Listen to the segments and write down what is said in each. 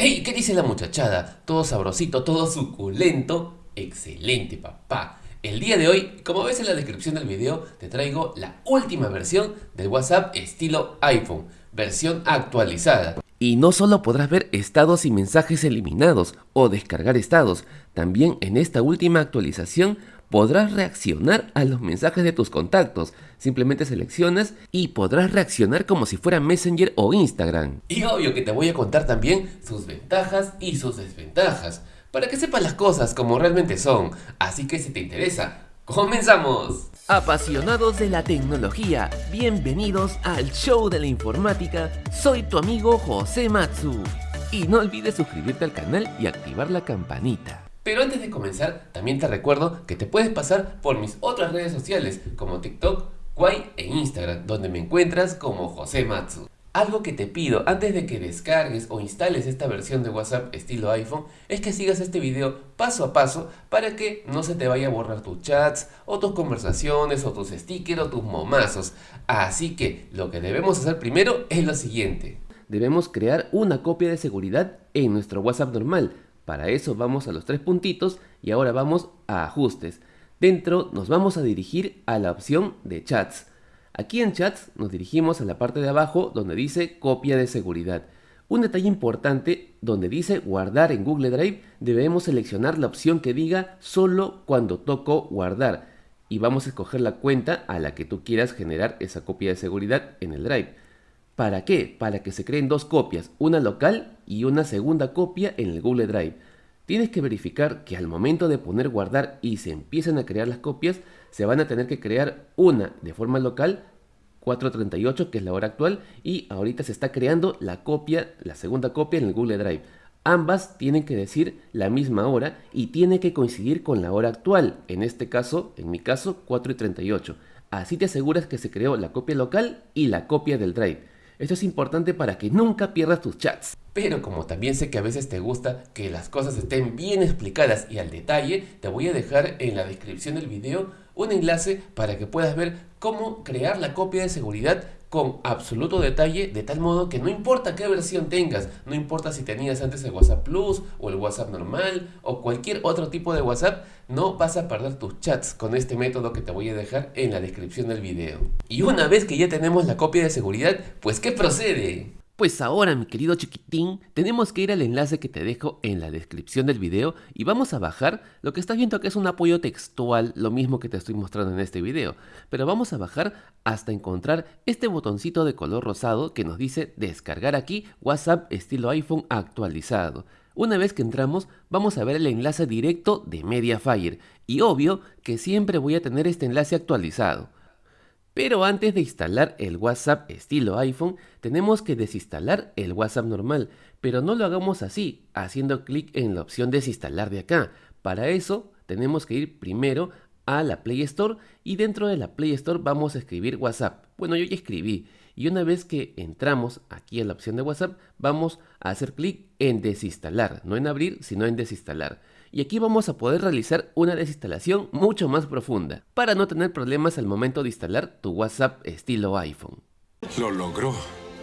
¡Ey! ¿Qué dice la muchachada? Todo sabrosito, todo suculento. Excelente, papá. El día de hoy, como ves en la descripción del video, te traigo la última versión del WhatsApp estilo iPhone, versión actualizada. Y no solo podrás ver estados y mensajes eliminados o descargar estados, también en esta última actualización podrás reaccionar a los mensajes de tus contactos. Simplemente seleccionas y podrás reaccionar como si fuera Messenger o Instagram. Y obvio que te voy a contar también sus ventajas y sus desventajas, para que sepas las cosas como realmente son. Así que si te interesa, ¡comenzamos! Apasionados de la tecnología, bienvenidos al show de la informática. Soy tu amigo José Matsu. Y no olvides suscribirte al canal y activar la campanita. Pero antes de comenzar, también te recuerdo que te puedes pasar por mis otras redes sociales como TikTok, Kwai e Instagram, donde me encuentras como José Matsu. Algo que te pido antes de que descargues o instales esta versión de WhatsApp estilo iPhone es que sigas este video paso a paso para que no se te vaya a borrar tus chats o tus conversaciones o tus stickers o tus momazos. Así que lo que debemos hacer primero es lo siguiente. Debemos crear una copia de seguridad en nuestro WhatsApp normal para eso vamos a los tres puntitos y ahora vamos a ajustes. Dentro nos vamos a dirigir a la opción de chats. Aquí en chats nos dirigimos a la parte de abajo donde dice copia de seguridad. Un detalle importante, donde dice guardar en Google Drive, debemos seleccionar la opción que diga solo cuando toco guardar y vamos a escoger la cuenta a la que tú quieras generar esa copia de seguridad en el Drive. ¿Para qué? Para que se creen dos copias, una local y una segunda copia en el Google Drive. Tienes que verificar que al momento de poner guardar y se empiezan a crear las copias, se van a tener que crear una de forma local, 438 que es la hora actual, y ahorita se está creando la copia, la segunda copia en el Google Drive. Ambas tienen que decir la misma hora y tiene que coincidir con la hora actual, en este caso, en mi caso, 4 y 38. Así te aseguras que se creó la copia local y la copia del Drive. Esto es importante para que nunca pierdas tus chats. Pero como también sé que a veces te gusta que las cosas estén bien explicadas y al detalle, te voy a dejar en la descripción del video un enlace para que puedas ver cómo crear la copia de seguridad con absoluto detalle, de tal modo que no importa qué versión tengas, no importa si tenías antes el WhatsApp Plus o el WhatsApp normal o cualquier otro tipo de WhatsApp, no vas a perder tus chats con este método que te voy a dejar en la descripción del video. Y una vez que ya tenemos la copia de seguridad, pues ¿qué procede? Pues ahora, mi querido chiquitín, tenemos que ir al enlace que te dejo en la descripción del video y vamos a bajar lo que estás viendo que es un apoyo textual, lo mismo que te estoy mostrando en este video. Pero vamos a bajar hasta encontrar este botoncito de color rosado que nos dice descargar aquí WhatsApp estilo iPhone actualizado. Una vez que entramos, vamos a ver el enlace directo de Mediafire y obvio que siempre voy a tener este enlace actualizado. Pero antes de instalar el WhatsApp estilo iPhone, tenemos que desinstalar el WhatsApp normal, pero no lo hagamos así, haciendo clic en la opción desinstalar de acá. Para eso tenemos que ir primero a la Play Store y dentro de la Play Store vamos a escribir WhatsApp. Bueno, yo ya escribí y una vez que entramos aquí a la opción de WhatsApp, vamos a hacer clic en desinstalar, no en abrir, sino en desinstalar y aquí vamos a poder realizar una desinstalación mucho más profunda para no tener problemas al momento de instalar tu WhatsApp estilo iPhone. Lo logró.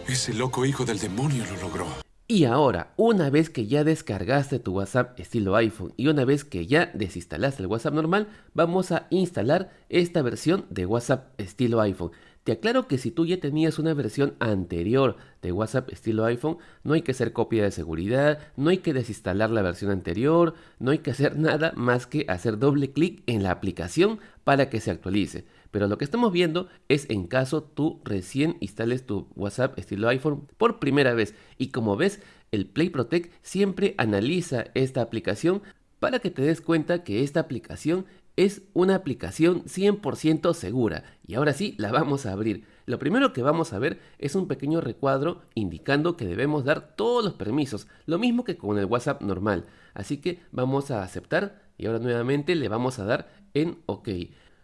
Ese loco hijo del demonio lo logró. Y ahora, una vez que ya descargaste tu WhatsApp estilo iPhone y una vez que ya desinstalaste el WhatsApp normal, vamos a instalar esta versión de WhatsApp estilo iPhone. Te aclaro que si tú ya tenías una versión anterior de WhatsApp estilo iPhone, no hay que hacer copia de seguridad, no hay que desinstalar la versión anterior, no hay que hacer nada más que hacer doble clic en la aplicación para que se actualice. Pero lo que estamos viendo es en caso tú recién instales tu WhatsApp estilo iPhone por primera vez. Y como ves, el Play Protect siempre analiza esta aplicación para que te des cuenta que esta aplicación es una aplicación 100% segura y ahora sí la vamos a abrir. Lo primero que vamos a ver es un pequeño recuadro indicando que debemos dar todos los permisos, lo mismo que con el WhatsApp normal. Así que vamos a aceptar y ahora nuevamente le vamos a dar en OK.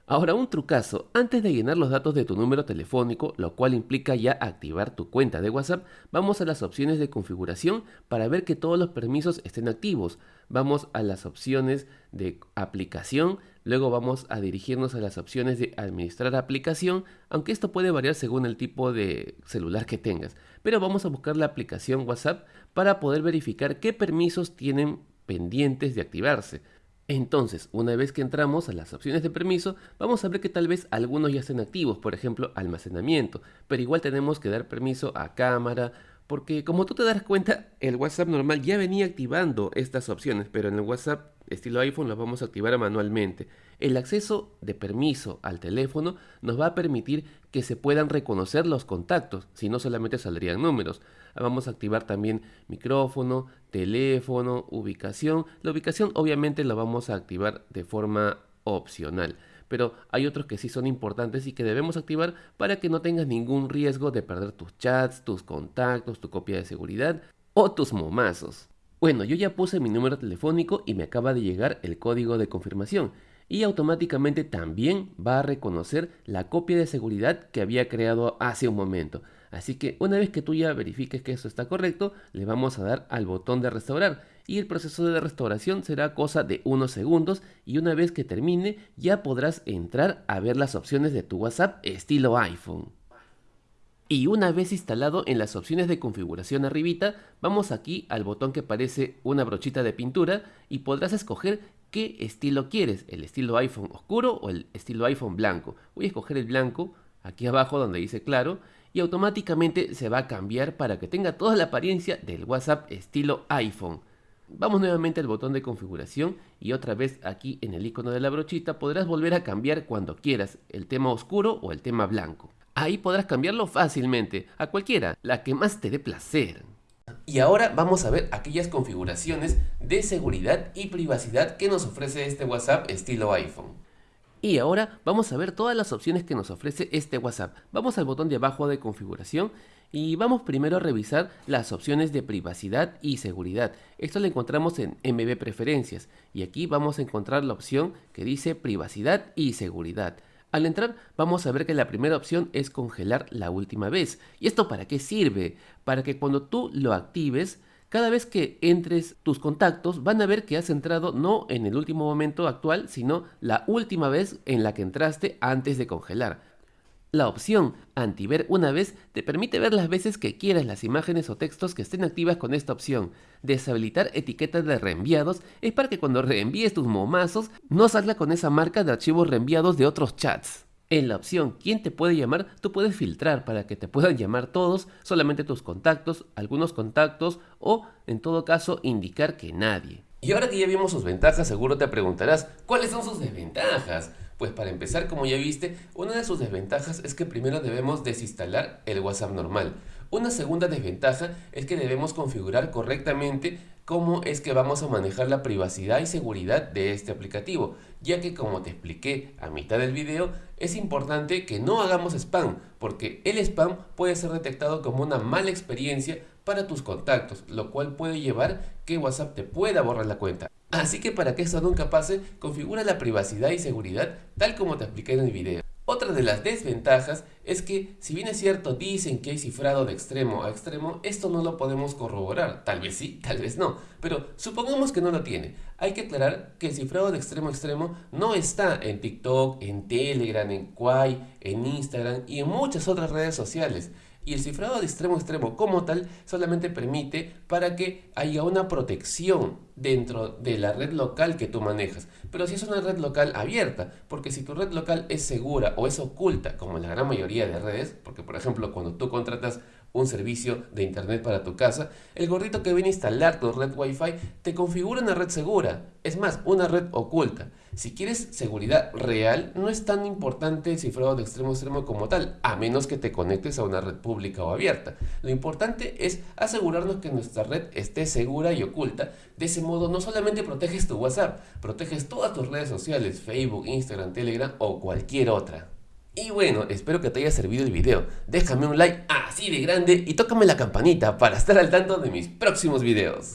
Ahora un trucazo, antes de llenar los datos de tu número telefónico, lo cual implica ya activar tu cuenta de WhatsApp, vamos a las opciones de configuración para ver que todos los permisos estén activos. Vamos a las opciones de aplicación, luego vamos a dirigirnos a las opciones de administrar aplicación, aunque esto puede variar según el tipo de celular que tengas. Pero vamos a buscar la aplicación WhatsApp para poder verificar qué permisos tienen pendientes de activarse. Entonces, una vez que entramos a las opciones de permiso, vamos a ver que tal vez algunos ya estén activos, por ejemplo, almacenamiento, pero igual tenemos que dar permiso a cámara, porque como tú te das cuenta, el WhatsApp normal ya venía activando estas opciones, pero en el WhatsApp estilo iPhone las vamos a activar manualmente. El acceso de permiso al teléfono nos va a permitir que se puedan reconocer los contactos, si no solamente saldrían números. Vamos a activar también micrófono, teléfono, ubicación. La ubicación obviamente la vamos a activar de forma opcional pero hay otros que sí son importantes y que debemos activar para que no tengas ningún riesgo de perder tus chats, tus contactos, tu copia de seguridad o tus momazos. Bueno, yo ya puse mi número telefónico y me acaba de llegar el código de confirmación y automáticamente también va a reconocer la copia de seguridad que había creado hace un momento. Así que una vez que tú ya verifiques que eso está correcto, le vamos a dar al botón de restaurar y el proceso de restauración será cosa de unos segundos y una vez que termine ya podrás entrar a ver las opciones de tu WhatsApp estilo iPhone. Y una vez instalado en las opciones de configuración arribita, vamos aquí al botón que parece una brochita de pintura y podrás escoger qué estilo quieres, el estilo iPhone oscuro o el estilo iPhone blanco. Voy a escoger el blanco, aquí abajo donde dice claro, y automáticamente se va a cambiar para que tenga toda la apariencia del WhatsApp estilo iPhone. Vamos nuevamente al botón de configuración y otra vez aquí en el icono de la brochita podrás volver a cambiar cuando quieras el tema oscuro o el tema blanco. Ahí podrás cambiarlo fácilmente, a cualquiera, la que más te dé placer. Y ahora vamos a ver aquellas configuraciones de seguridad y privacidad que nos ofrece este WhatsApp estilo iPhone. Y ahora vamos a ver todas las opciones que nos ofrece este WhatsApp. Vamos al botón de abajo de configuración y vamos primero a revisar las opciones de privacidad y seguridad. Esto lo encontramos en MB Preferencias y aquí vamos a encontrar la opción que dice privacidad y seguridad. Al entrar vamos a ver que la primera opción es congelar la última vez. ¿Y esto para qué sirve? Para que cuando tú lo actives cada vez que entres tus contactos van a ver que has entrado no en el último momento actual, sino la última vez en la que entraste antes de congelar. La opción Antiver una vez te permite ver las veces que quieras las imágenes o textos que estén activas con esta opción. Deshabilitar etiquetas de reenviados es para que cuando reenvíes tus momazos no salga con esa marca de archivos reenviados de otros chats. En la opción ¿Quién te puede llamar? tú puedes filtrar para que te puedan llamar todos, solamente tus contactos, algunos contactos o en todo caso indicar que nadie. Y ahora que ya vimos sus ventajas, seguro te preguntarás, ¿cuáles son sus desventajas? Pues para empezar, como ya viste, una de sus desventajas es que primero debemos desinstalar el WhatsApp normal. Una segunda desventaja es que debemos configurar correctamente cómo es que vamos a manejar la privacidad y seguridad de este aplicativo, ya que como te expliqué a mitad del video, es importante que no hagamos spam, porque el spam puede ser detectado como una mala experiencia para tus contactos, lo cual puede llevar que WhatsApp te pueda borrar la cuenta. Así que para que esto nunca pase, configura la privacidad y seguridad tal como te expliqué en el video. Otra de las desventajas es que, si bien es cierto, dicen que hay cifrado de extremo a extremo, esto no lo podemos corroborar. Tal vez sí, tal vez no. Pero supongamos que no lo tiene. Hay que aclarar que el cifrado de extremo a extremo no está en TikTok, en Telegram, en Quai, en Instagram y en muchas otras redes sociales y el cifrado de extremo a extremo como tal solamente permite para que haya una protección dentro de la red local que tú manejas. Pero si es una red local abierta, porque si tu red local es segura o es oculta, como la gran mayoría de redes, porque por ejemplo cuando tú contratas un servicio de internet para tu casa, el gordito que viene a instalar tu red Wi-Fi te configura una red segura, es más, una red oculta. Si quieres seguridad real, no es tan importante el cifrado de extremo a extremo como tal, a menos que te conectes a una red pública o abierta. Lo importante es asegurarnos que nuestra red esté segura y oculta. De ese modo no solamente proteges tu WhatsApp, proteges todas tus redes sociales, Facebook, Instagram, Telegram o cualquier otra. Y bueno, espero que te haya servido el video. Déjame un like así de grande y tócame la campanita para estar al tanto de mis próximos videos.